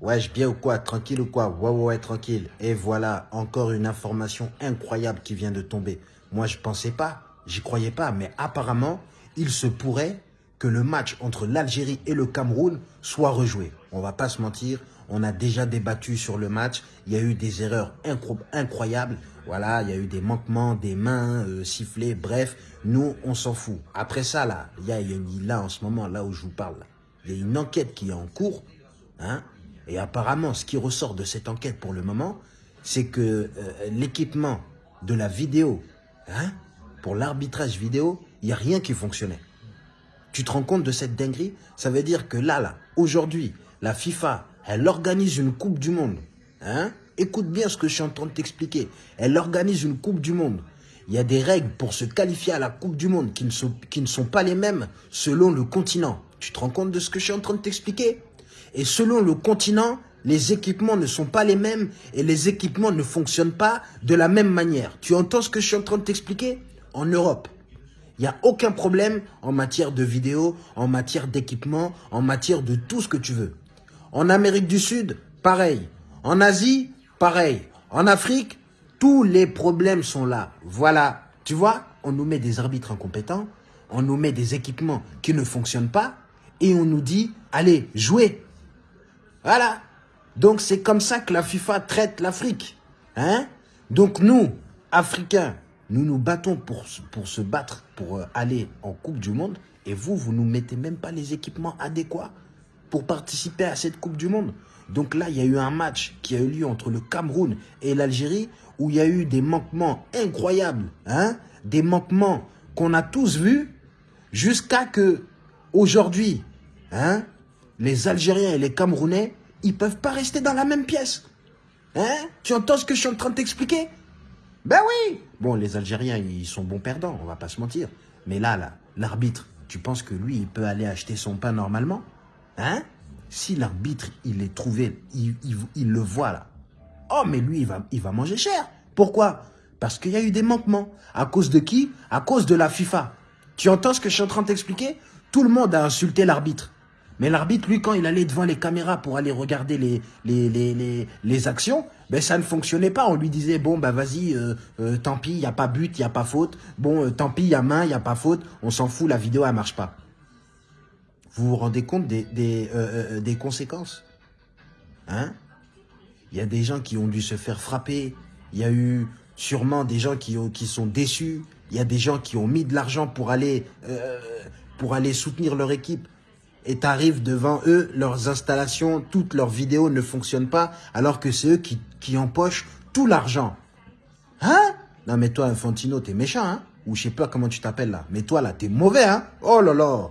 Wesh, bien ou quoi? Tranquille ou quoi? Ouais, ouais, ouais, tranquille. Et voilà, encore une information incroyable qui vient de tomber. Moi, je pensais pas, j'y croyais pas, mais apparemment, il se pourrait que le match entre l'Algérie et le Cameroun soit rejoué. On va pas se mentir, on a déjà débattu sur le match. Il y a eu des erreurs incroyables. Voilà, il y a eu des manquements, des mains euh, sifflées. Bref, nous, on s'en fout. Après ça, là, il y a, là, en ce moment, là où je vous parle, il y a une enquête qui est en cours. Hein, et apparemment, ce qui ressort de cette enquête pour le moment, c'est que euh, l'équipement de la vidéo, hein, pour l'arbitrage vidéo, il n'y a rien qui fonctionnait. Tu te rends compte de cette dinguerie? Ça veut dire que là, là, aujourd'hui, la FIFA, elle organise une Coupe du Monde. Hein? Écoute bien ce que je suis en train de t'expliquer. Elle organise une Coupe du Monde. Il y a des règles pour se qualifier à la Coupe du Monde qui ne sont, qui ne sont pas les mêmes selon le continent. Tu te rends compte de ce que je suis en train de t'expliquer? Et selon le continent, les équipements ne sont pas les mêmes et les équipements ne fonctionnent pas de la même manière. Tu entends ce que je suis en train de t'expliquer? En Europe, il n'y a aucun problème en matière de vidéo, en matière d'équipement, en matière de tout ce que tu veux. En Amérique du Sud, pareil. En Asie, pareil. En Afrique, tous les problèmes sont là. Voilà. Tu vois, on nous met des arbitres incompétents, on nous met des équipements qui ne fonctionnent pas et on nous dit, allez, jouez. Voilà. Donc c'est comme ça que la FIFA traite l'Afrique. Hein? Donc nous, Africains, nous nous battons pour, se battre, pour euh, aller en Coupe du Monde. Et vous, vous nous mettez même pas les équipements adéquats pour participer à cette Coupe du Monde. Donc là, il y a eu un match qui a eu lieu entre le Cameroun et l'Algérie où il y a eu des manquements incroyables. Hein? Des manquements qu'on a tous vus jusqu'à que aujourd'hui, hein, les Algériens et les Camerounais, ils peuvent pas rester dans la même pièce. Hein? Tu entends ce que je suis en train de t'expliquer? Ben oui Bon, les Algériens, ils sont bons perdants, on va pas se mentir. Mais là, là, l'arbitre, tu penses que lui, il peut aller acheter son pain normalement? Hein? Si l'arbitre, il est trouvé, il, le voit là. Oh, mais lui, il va, il va manger cher. Pourquoi? Parce qu'il y a eu des manquements. À cause de qui? À cause de la FIFA. Tu entends ce que je suis en train de t'expliquer? Tout le monde a insulté l'arbitre. Mais l'arbitre, lui, quand il allait devant les caméras pour aller regarder les, actions, ben ça ne fonctionnait pas. On lui disait, bon, ben vas-y, euh, euh, tant pis, il n'y a pas but, il n'y a pas faute. Bon, euh, tant pis, il y a main, il n'y a pas faute. On s'en fout, la vidéo, elle marche pas. Vous vous rendez compte des, conséquences? Hein? Il y a des gens qui ont dû se faire frapper. Il y a eu sûrement des gens qui, qui sont déçus. Il y a des gens qui ont mis de l'argent pour aller, pour aller soutenir leur équipe et t'arrives devant eux, leurs installations, toutes leurs vidéos ne fonctionnent pas, alors que c'est eux qui, qui empochent tout l'argent. Hein? Non mais toi, Infantino, t'es méchant, hein? Ou je sais pas comment tu t'appelles là. Mais toi là, t'es mauvais, hein? Oh là là